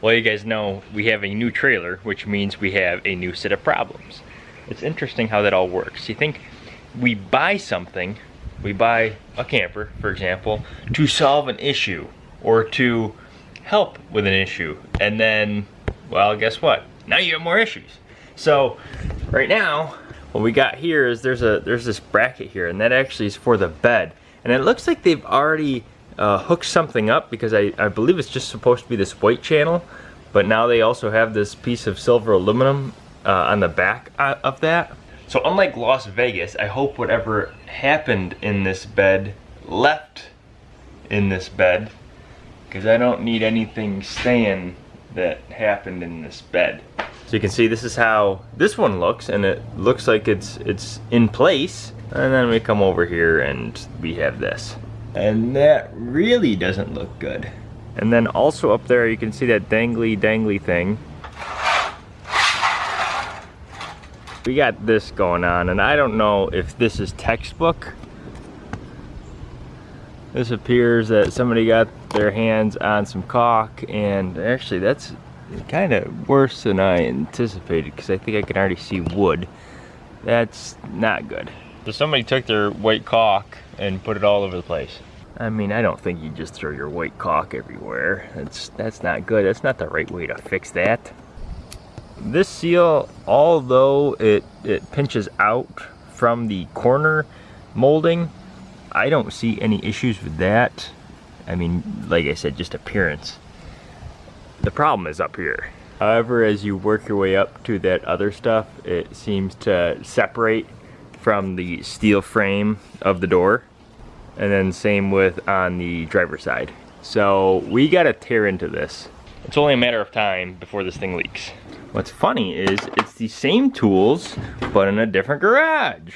Well, you guys know we have a new trailer, which means we have a new set of problems. It's interesting how that all works. You think we buy something, we buy a camper, for example, to solve an issue or to help with an issue. And then, well, guess what? Now you have more issues. So right now, what we got here is there's a there's this bracket here, and that actually is for the bed. And it looks like they've already uh, hooked something up because I, I believe it's just supposed to be this white channel, but now they also have this piece of silver aluminum uh, on the back uh, of that. So unlike Las Vegas, I hope whatever happened in this bed left in this bed because I don't need anything staying that happened in this bed. So you can see this is how this one looks and it looks like it's it's in place and then we come over here and we have this. And that really doesn't look good. And then also up there you can see that dangly dangly thing. We got this going on and I don't know if this is textbook. This appears that somebody got their hands on some caulk and actually that's kind of worse than I anticipated because I think I can already see wood. That's not good. So somebody took their white caulk and put it all over the place I mean I don't think you just throw your white caulk everywhere that's that's not good that's not the right way to fix that this seal, although it, it pinches out from the corner molding, I don't see any issues with that. I mean, like I said, just appearance. The problem is up here. However, as you work your way up to that other stuff, it seems to separate from the steel frame of the door. And then same with on the driver's side. So we gotta tear into this. It's only a matter of time before this thing leaks. What's funny is it's the same tools, but in a different garage.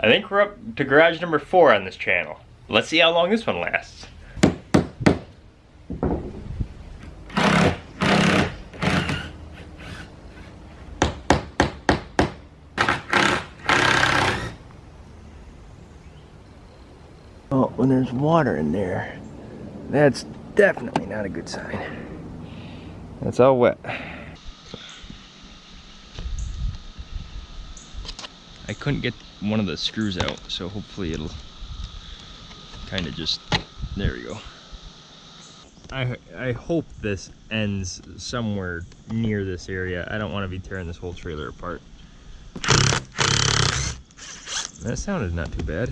I think we're up to garage number four on this channel. Let's see how long this one lasts. Oh, when there's water in there, that's definitely not a good sign. It's all wet. I couldn't get one of the screws out, so hopefully it'll kind of just, there we go. I, I hope this ends somewhere near this area. I don't want to be tearing this whole trailer apart. That sounded not too bad.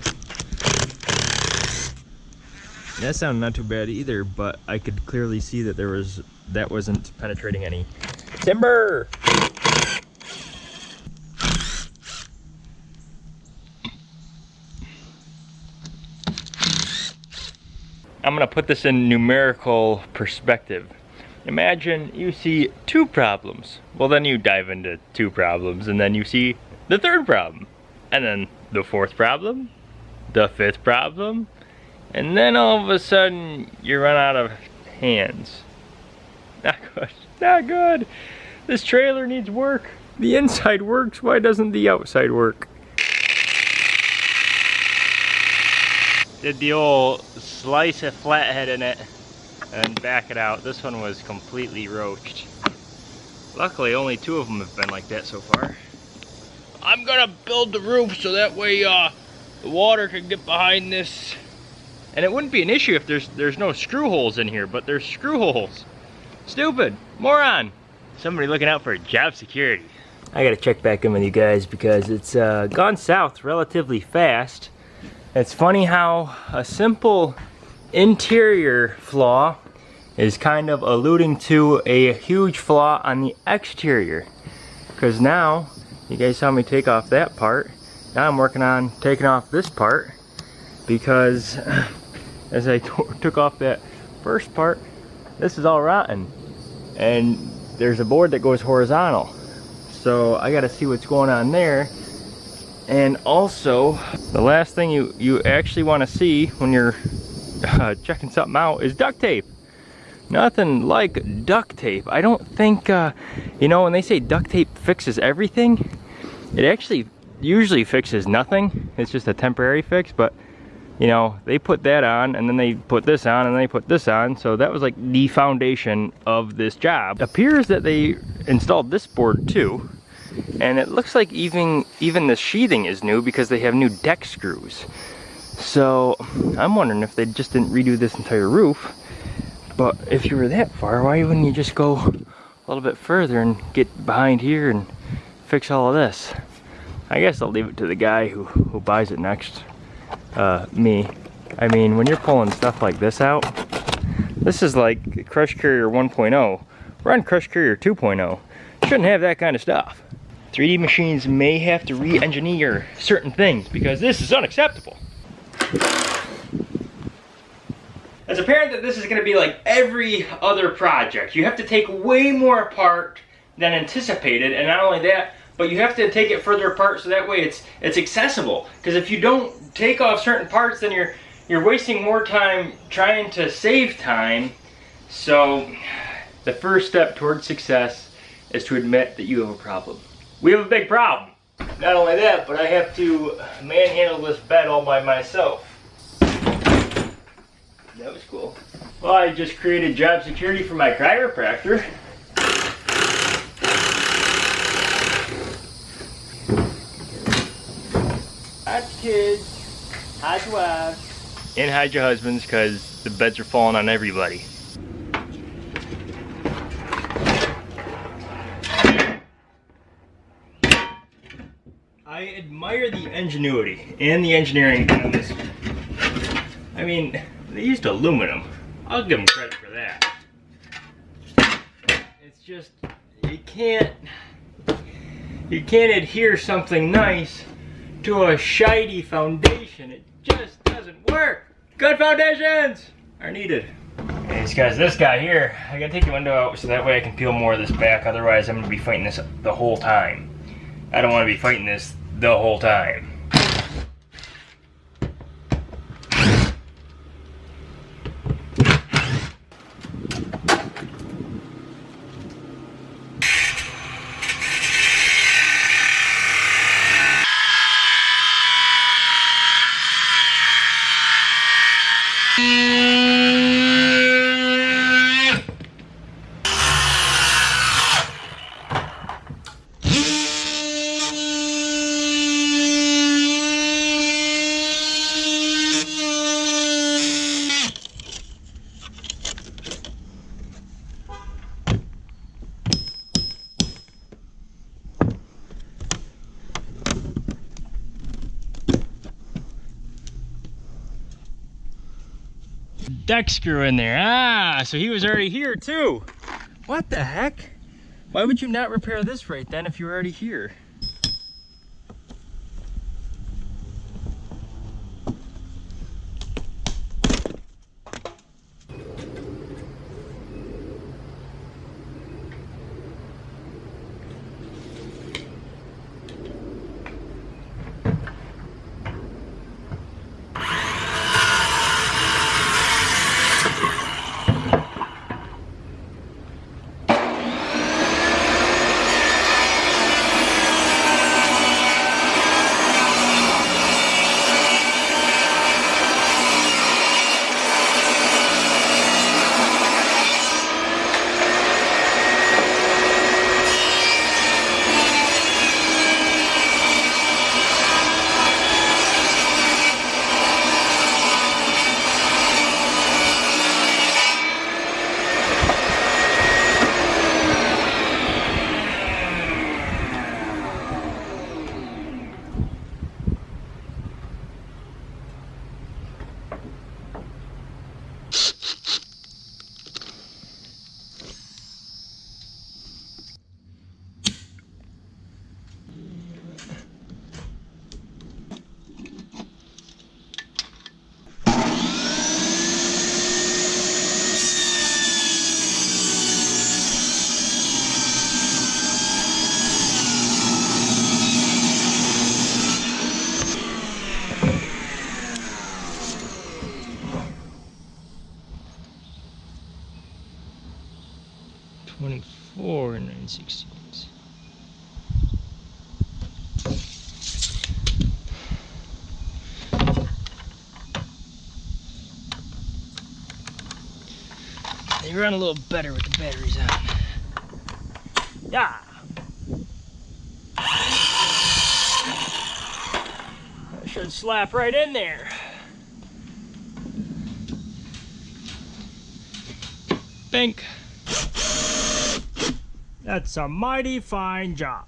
That sounded not too bad either, but I could clearly see that there was, that wasn't penetrating any timber. I'm gonna put this in numerical perspective. Imagine you see two problems. Well then you dive into two problems and then you see the third problem. And then the fourth problem, the fifth problem, and then all of a sudden you run out of hands. Not good, not good. This trailer needs work. The inside works, why doesn't the outside work? did the old slice a flathead in it and back it out. This one was completely roached. Luckily only two of them have been like that so far. I'm gonna build the roof so that way uh, the water can get behind this. And it wouldn't be an issue if there's there's no screw holes in here, but there's screw holes. Stupid, moron. Somebody looking out for job security. I gotta check back in with you guys because it's uh, gone south relatively fast. It's funny how a simple interior flaw is kind of alluding to a huge flaw on the exterior. Because now, you guys saw me take off that part. Now I'm working on taking off this part because as I took off that first part, this is all rotten. And there's a board that goes horizontal. So I gotta see what's going on there and also, the last thing you, you actually want to see when you're uh, checking something out is duct tape. Nothing like duct tape. I don't think, uh, you know, when they say duct tape fixes everything, it actually usually fixes nothing. It's just a temporary fix, but you know, they put that on and then they put this on and they put this on. So that was like the foundation of this job. It appears that they installed this board too. And it looks like even, even the sheathing is new because they have new deck screws. So I'm wondering if they just didn't redo this entire roof. But if you were that far, why wouldn't you just go a little bit further and get behind here and fix all of this? I guess I'll leave it to the guy who, who buys it next uh, me. I mean, when you're pulling stuff like this out, this is like Crush Carrier 1.0. We're on Crush Carrier 2.0. Shouldn't have that kind of stuff. 3D machines may have to re-engineer certain things because this is unacceptable. It's apparent that this is going to be like every other project. You have to take way more apart than anticipated, and not only that, but you have to take it further apart so that way it's it's accessible. Because if you don't take off certain parts, then you're you're wasting more time trying to save time. So the first step towards success is to admit that you have a problem. We have a big problem. Not only that, but I have to manhandle this bed all by myself. That was cool. Well, I just created job security for my chiropractor. Hide kids, hide your wives. And hide your husbands because the beds are falling on everybody. I admire the ingenuity and the engineering on this. I mean, they used aluminum. I'll give them credit for that. It's just, you can't, you can't adhere something nice to a shiny foundation. It just doesn't work. Good foundations are needed. Anyways guys, this guy here, I gotta take the window out so that way I can peel more of this back. Otherwise I'm gonna be fighting this the whole time. I don't wanna be fighting this the whole time. Mm-hmm. Deck screw in there. Ah, so he was already here too. What the heck? Why would you not repair this right then if you're already here? 24 and 9 They run a little better with the batteries on. Yeah. That should slap right in there. Bank. That's a mighty fine job.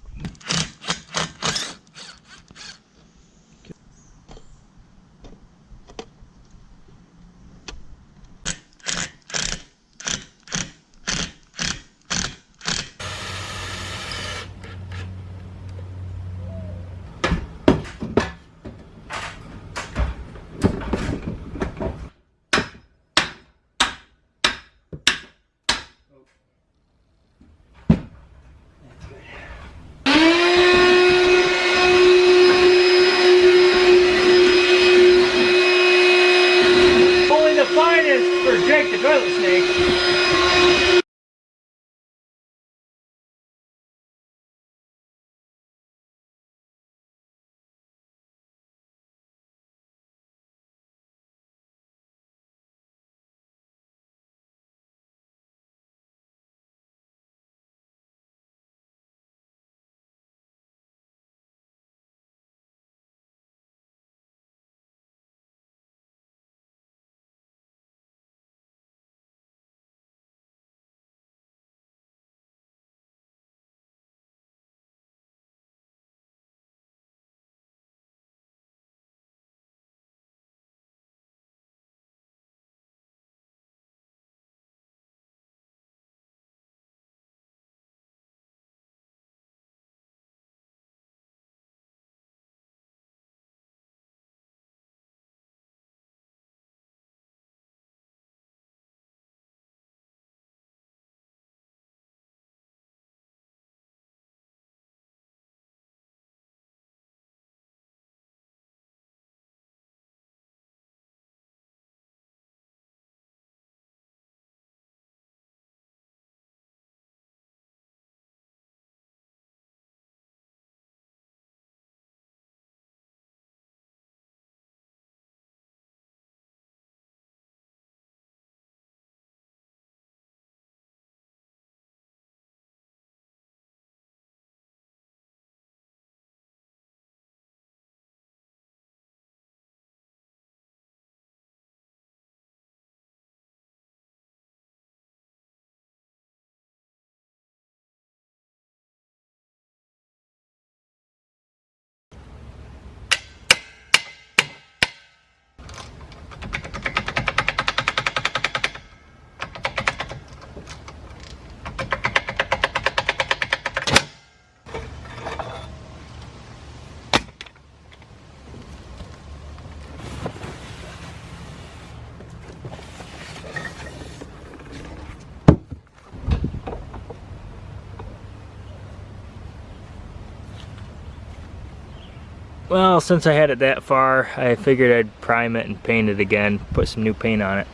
Well, since I had it that far, I figured I'd prime it and paint it again, put some new paint on it.